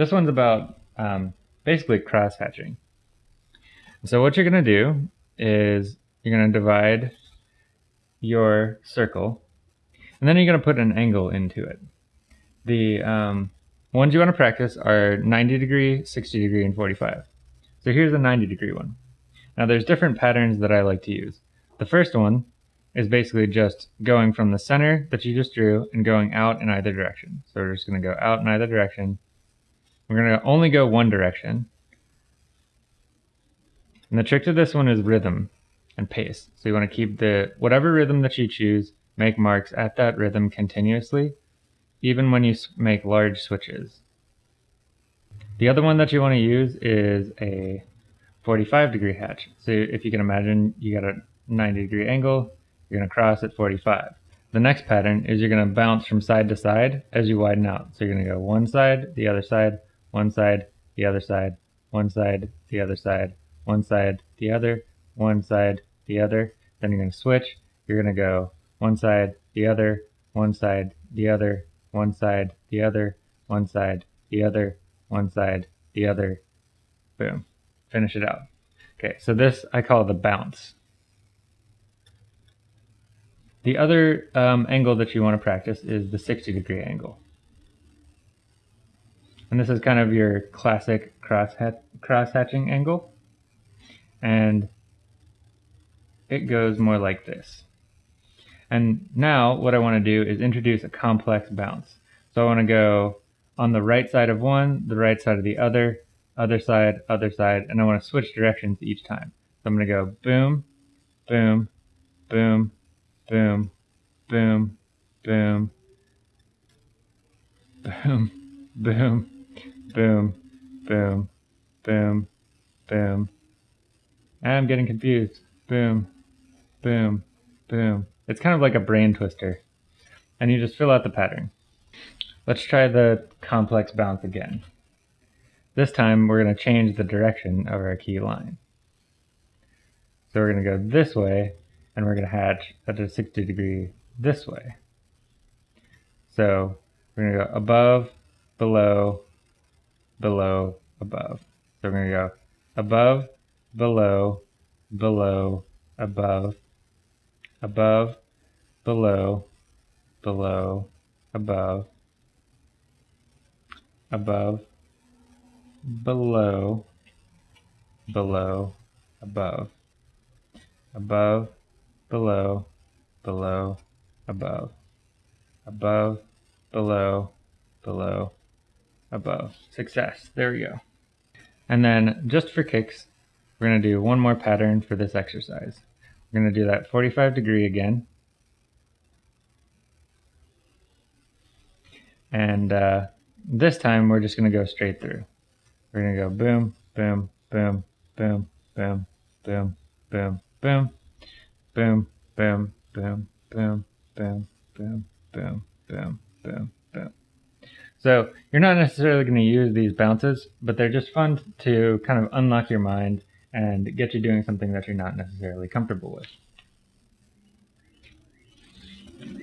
This one's about um, basically cross hatching. So what you're going to do is you're going to divide your circle and then you're going to put an angle into it. The um, ones you want to practice are 90 degree, 60 degree, and 45. So here's a 90 degree one. Now there's different patterns that I like to use. The first one is basically just going from the center that you just drew and going out in either direction. So we're just going to go out in either direction. We're going to only go one direction. And the trick to this one is rhythm and pace. So you want to keep the whatever rhythm that you choose, make marks at that rhythm continuously, even when you make large switches. The other one that you want to use is a 45 degree hatch. So if you can imagine, you got a 90 degree angle, you're going to cross at 45. The next pattern is you're going to bounce from side to side as you widen out. So you're going to go one side, the other side, one side, the other side, one side, the other side, one side, the other, one side, the other. Then you're going to switch. You're going to go one side, the other, one side, the other, one side, the other, one side, the other, one side, the other. Boom. Finish it out. Okay, so this I call the bounce. The other um, angle that you want to practice is the 60 degree angle. And this is kind of your classic cross, cross hatching angle. And it goes more like this. And now what I want to do is introduce a complex bounce. So I want to go on the right side of one, the right side of the other, other side, other side, and I want to switch directions each time. So I'm going to go boom, boom, boom, boom, boom, boom, boom, boom, boom, boom, boom, boom. I'm getting confused. Boom, boom, boom. It's kind of like a brain twister. And you just fill out the pattern. Let's try the complex bounce again. This time we're going to change the direction of our key line. So we're going to go this way and we're going to hatch at a 60 degree this way. So we're going to go above, below, below, above. So we're going to go above, below, below, above, above, below, below, above, above, below, below, above, above, below, below, above, above, below, below, above. Success. There we go. And then just for kicks, we're going to do one more pattern for this exercise. We're going to do that 45 degree again. And uh, this time we're just going to go straight through. We're going to go boom, boom, boom, boom, boom, boom, boom, boom, boom, boom, boom, boom, boom, boom, boom, boom, boom, boom. So you're not necessarily going to use these bounces, but they're just fun to kind of unlock your mind and get you doing something that you're not necessarily comfortable with.